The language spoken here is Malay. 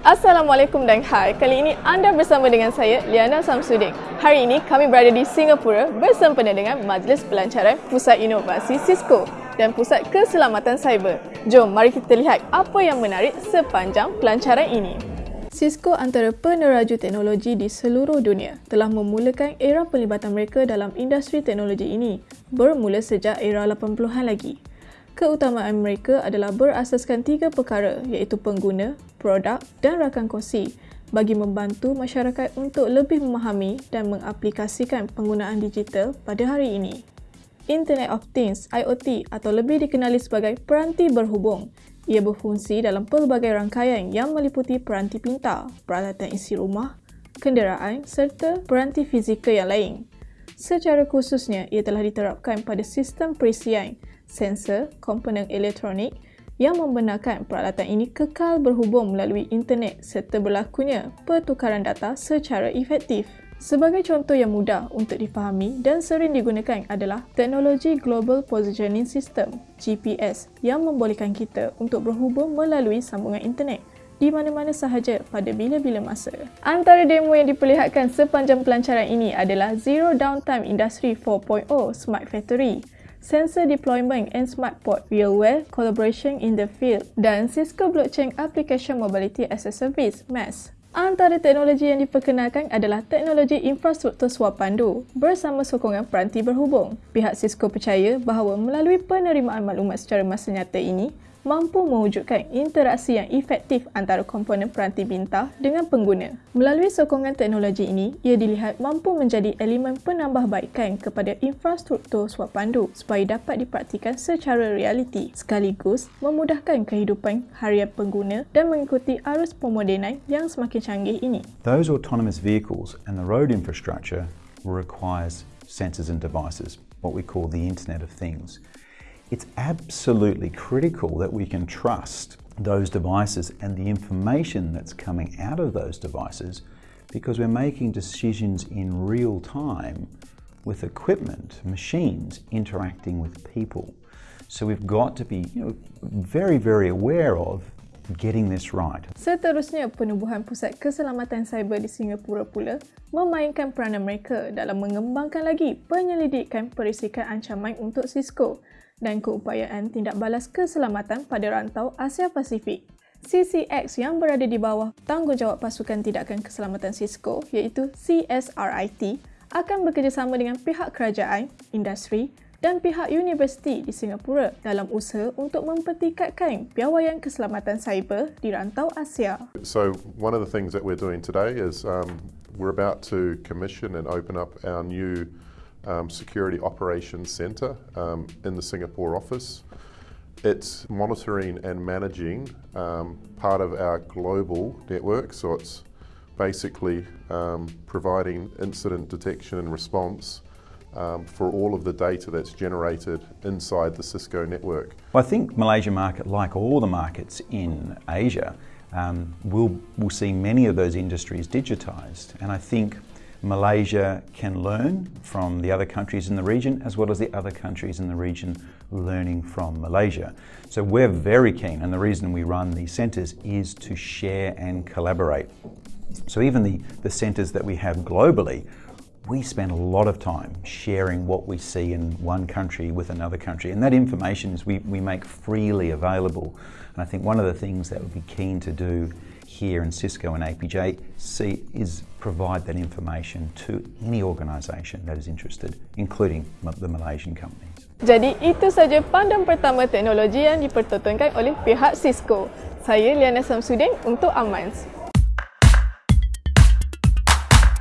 Assalamualaikum dan hai. Kali ini anda bersama dengan saya Liana Samsudin. Hari ini kami berada di Singapura bersempena dengan Majlis Pelancaran Pusat Inovasi Cisco dan Pusat Keselamatan Cyber. Jom mari kita lihat apa yang menarik sepanjang pelancaran ini. Cisco antara peneraju teknologi di seluruh dunia telah memulakan era pelibatan mereka dalam industri teknologi ini bermula sejak era 80-an lagi. Keutamaan mereka adalah berasaskan tiga perkara iaitu pengguna, produk dan rakan kongsi bagi membantu masyarakat untuk lebih memahami dan mengaplikasikan penggunaan digital pada hari ini. Internet of Things IoT atau lebih dikenali sebagai peranti berhubung. Ia berfungsi dalam pelbagai rangkaian yang meliputi peranti pintar, peralatan isi rumah, kenderaan serta peranti fizikal yang lain. Secara khususnya, ia telah diterapkan pada sistem perisian sensor, komponen elektronik yang membenarkan peralatan ini kekal berhubung melalui internet serta berlakunya pertukaran data secara efektif. Sebagai contoh yang mudah untuk difahami dan sering digunakan adalah teknologi Global Positioning System GPS yang membolehkan kita untuk berhubung melalui sambungan internet di mana-mana sahaja pada bila-bila masa. Antara demo yang diperlihatkan sepanjang pelancaran ini adalah Zero Downtime Industry 4.0 Smart Factory Sensor Deployment and Smart Port Realware Collaboration in the Field dan Cisco Blockchain Application Mobility as a Service (MES). Antara teknologi yang diperkenalkan adalah teknologi infrastruktur suap pandu bersama sokongan peranti berhubung. Pihak Cisco percaya bahawa melalui penerimaan maklumat secara masa nyata ini, mampu mewujudkan interaksi yang efektif antara komponen peranti bintang dengan pengguna. Melalui sokongan teknologi ini, ia dilihat mampu menjadi elemen penambahbaikan kepada infrastruktur suap pandu supaya dapat dipraktikan secara realiti sekaligus memudahkan kehidupan harian pengguna dan mengikuti arus pemodenan yang semakin canggih ini. Those autonomous vehicles and the road infrastructure requires sensors and devices, what we call the Internet of Things. It's absolutely critical that we can trust those devices and the information that's coming out of those devices because we're making decisions in real time with equipment, machines interacting with people. So we've got to be you know, very, very aware of getting this right. Seterusnya, penubuhan Pusat Keselamatan Cyber di Singapura pula memainkan peranan mereka dalam mengembangkan lagi penyelidikan perisikan ancaman untuk Cisco dan keupayaan tindak balas keselamatan pada rantau Asia Pasifik. CCX yang berada di bawah tanggungjawab pasukan tindakan keselamatan Cisco iaitu CSRIT akan bekerjasama dengan pihak kerajaan, industri dan pihak universiti di Singapura dalam usaha untuk mempertingkatkan piawaian keselamatan cyber di rantau Asia. So one of the things that we're doing today is um, we're about to commission and open up our new um, Security Operations Centre um, in the Singapore office. It's monitoring and managing um, part of our global network, so it's basically um, providing incident detection and response um, for all of the data that's generated inside the Cisco network. Well, I think Malaysia market, like all the markets in Asia, um, will will see many of those industries digitised, and I think Malaysia can learn from the other countries in the region as well as the other countries in the region learning from Malaysia. So we're very keen and the reason we run these centres is to share and collaborate. So even the, the centres that we have globally, we spend a lot of time sharing what we see in one country with another country and that information is we, we make freely available. And I think one of the things that we'd be keen to do here in Cisco and APJ see, is provide that information to any organisation that is interested, including the Malaysian companies. Jadi itu saja pandang pertama teknologi yang dipertontonkan oleh pihak Cisco. Saya Liana Samsudin untuk Amans.